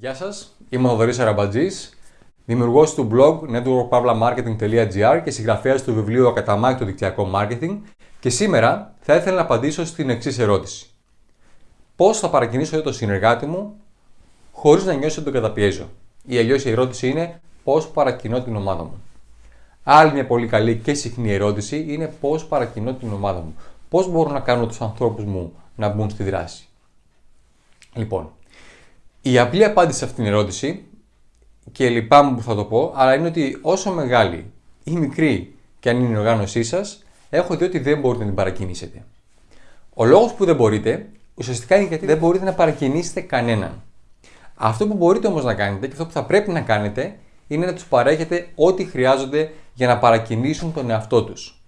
Γεια σας, είμαι ο Θοδωρής Αραμπατζής, δημιουργός του blog networkpavlamarketing.gr και συγγραφέας του βιβλίου «Ακαταμάχητο δικτυακό marketing» και σήμερα θα ήθελα να απαντήσω στην εξής ερώτηση. Πώς θα παρακινήσω για το συνεργάτη μου χωρίς να νιώσω ότι τον καταπιέζω; Ή αλλιώς η ερώτηση είναι πώς παρακινώ την ομάδα μου; Άλλη μια πολύ καλή και συχνή ερώτηση είναι πώς παρακινώ την ομάδα μου; Πώς μπορώ να κάνω τους ανθρώπους μου να μπουν στη δράση; Λοιπόν, η απλή απάντηση σε αυτήν την ερώτηση, και λυπάμαι που θα το πω, αλλά είναι ότι όσο μεγάλη ή μικρή και αν είναι η οργάνωσή σας, έχω δει ότι δεν μπορείτε να την παρακινήσετε. Ο λόγος που δεν μπορείτε, ουσιαστικά είναι γιατί δεν μπορείτε να παρακινήσετε κανέναν. Αυτό που μπορείτε όμως να κάνετε και αυτό που θα πρέπει να κάνετε είναι να τους παρέχετε ό,τι χρειάζονται για να παρακινήσουν τον εαυτό τους.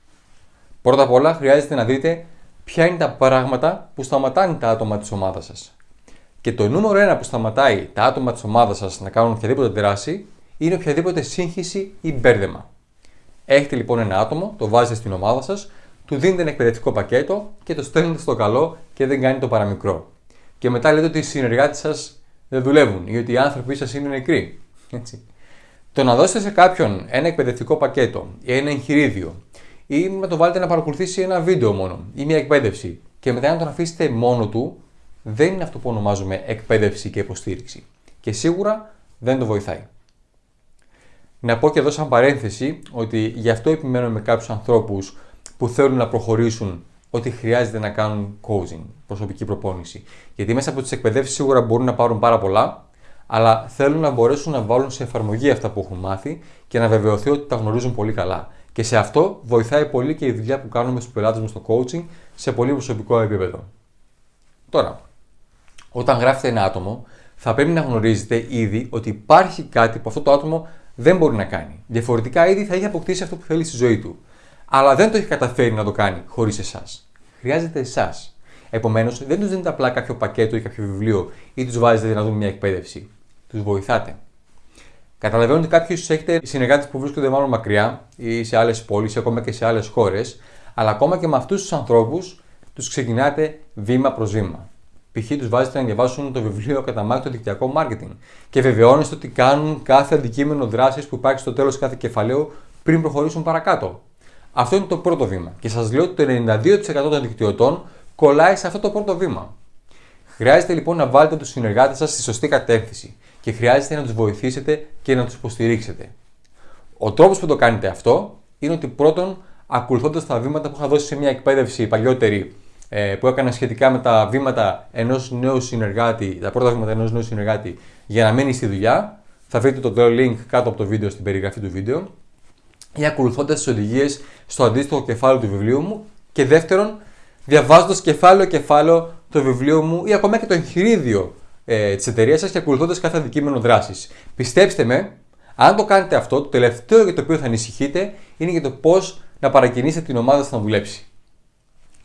Πρώτα απ' όλα χρειάζεται να δείτε ποια είναι τα πράγματα που σταματάνε τα άτομα της ομάδας σας. Και το νούμερο ένα που σταματάει τα άτομα της ομάδας σας να κάνουν οποιαδήποτε δράση είναι οποιαδήποτε σύγχυση ή μπέρδεμα. Έχετε λοιπόν ένα άτομο, το βάζετε στην ομάδα σας, του δίνετε ένα εκπαιδευτικό πακέτο και το στέλνετε στο καλό και δεν κάνει το παραμικρό. Και μετά λέτε ότι οι συνεργάτες σας δεν δουλεύουν ή ότι οι άνθρωποι σας είναι νεκροί. Έτσι. Το να δώσετε σε κάποιον ένα εκπαιδευτικό πακέτο ή ένα εγχειρίδιο ή να το βάλετε να παρακολουθήσει ένα βίντεο μόνο ή μια εκπαίδευση και μετά να τον αφήσετε μόνο του δεν είναι αυτό που ονομάζουμε εκπαίδευση και υποστήριξη. Και σίγουρα δεν το βοηθάει. Να πω και εδώ σαν παρένθεση ότι γι' αυτό επιμένω με κάποιους ανθρώπους που θέλουν να προχωρήσουν ότι χρειάζεται να κάνουν coaching, προσωπική προπόνηση. Γιατί μέσα από τις εκπαιδεύσεις σίγουρα μπορούν να πάρουν πάρα πολλά, αλλά θέλουν να μπορέσουν να βάλουν σε εφαρμογή αυτά που έχουν μάθει και να βεβαιωθεί ότι τα γνωρίζουν πολύ καλά. Και σε αυτό βοηθάει πολύ και η δουλειά που κάνουμε στους πελάτες μας στο coaching σε πολύ προσωπικό επίπεδο. Τώρα, όταν γράφετε ένα άτομο, θα πρέπει να γνωρίζετε ήδη ότι υπάρχει κάτι που αυτό το άτομο δεν μπορεί να κάνει. Διαφορετικά, ήδη θα έχει αποκτήσει αυτό που θέλει στη ζωή του. Αλλά δεν το έχει καταφέρει να το κάνει χωρίς εσάς. Χρειάζεται εσάς. Επομένως, δεν τους δίνετε απλά κάποιο πακέτο ή κάποιο βιβλίο ή τους βάζετε να δουν μια εκπαίδευση. Τους βοηθάτε. Καταλαβαίνω ότι κάποιοι ίσως έχετε συνεργάτες που βρίσκονται μάλλον μακριά ή σε άλλες πόλεις ή ακόμα και σε άλλες χώρες, αλλά ακόμα και με αυτούς τους ανθρώπους τους ξεκινάτε βήμα προς βήμα π.χ. τους βάζετε να διαβάσουν το βιβλίο Καταμάχητο Δικτυακό Marketing και βεβαιώνεστε ότι κάνουν κάθε αντικείμενο δράσης που υπάρχει στο τέλος κάθε κεφαλαίου πριν προχωρήσουν παρακάτω. Αυτό είναι το πρώτο βήμα. Και σας λέω ότι το 92% των δικτυωτών κολλάει σε αυτό το πρώτο βήμα. Χρειάζεται λοιπόν να βάλετε τους συνεργάτες σας στη σωστή κατεύθυνση και χρειάζεται να τους βοηθήσετε και να τους υποστηρίξετε. Ο τρόπος που το κάνετε αυτό είναι ότι πρώτον, ακολουθώντας τα βήματα που είχα δώσει σε μια εκπαίδευση παλιότερη ε, που έκανα σχετικά με τα βήματα ενός νέου συνεργάτη, τα πρώτα βήματα ενός νέου συνεργάτη για να μείνει στη δουλειά. Θα βρείτε το link κάτω από το βίντεο στην περιγραφή του βίντεο. Ή ακολουθώντας τις οδηγίες στο αντίστοιχο κεφάλαιο του βιβλίου μου. Και δεύτερον, διαβάζοντας κεφάλαιο-κεφάλαιο το βιβλίο μου ή ακόμα και το εγχειρίδιο ε, της εταιρείας σας και ακολουθώντας κάθε αντικείμενο δράσης. Πιστέψτε με, αν το κάνετε αυτό, το τελευταίο για το οποίο θα ανησυχείτε είναι για το πώς να παρακινήσετε την ομάδα σας να δουλέψει.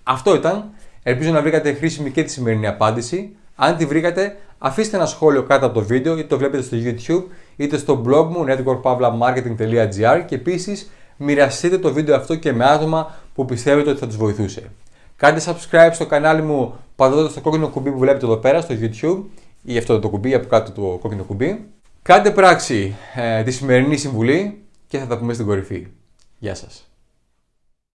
Αυτό ήταν. Ελπίζω να βρήκατε χρήσιμη και τη σημερινή απάντηση. Αν τη βρήκατε, αφήστε ένα σχόλιο κάτω από το βίντεο, είτε το βλέπετε στο YouTube, είτε στο blog μου networkpavlamarketing.gr και επίσης μοιραστείτε το βίντεο αυτό και με άτομα που πιστεύετε ότι θα τους βοηθούσε. Κάντε subscribe στο κανάλι μου πατώντας το κόκκινο κουμπί που βλέπετε εδώ πέρα στο YouTube ή αυτό το κουμπί από κάτω το κόκκινο κουμπί. Κάντε πράξη ε, τη σημερινή συμβουλή και θα τα πούμε στην κορυφή. Γεια σας.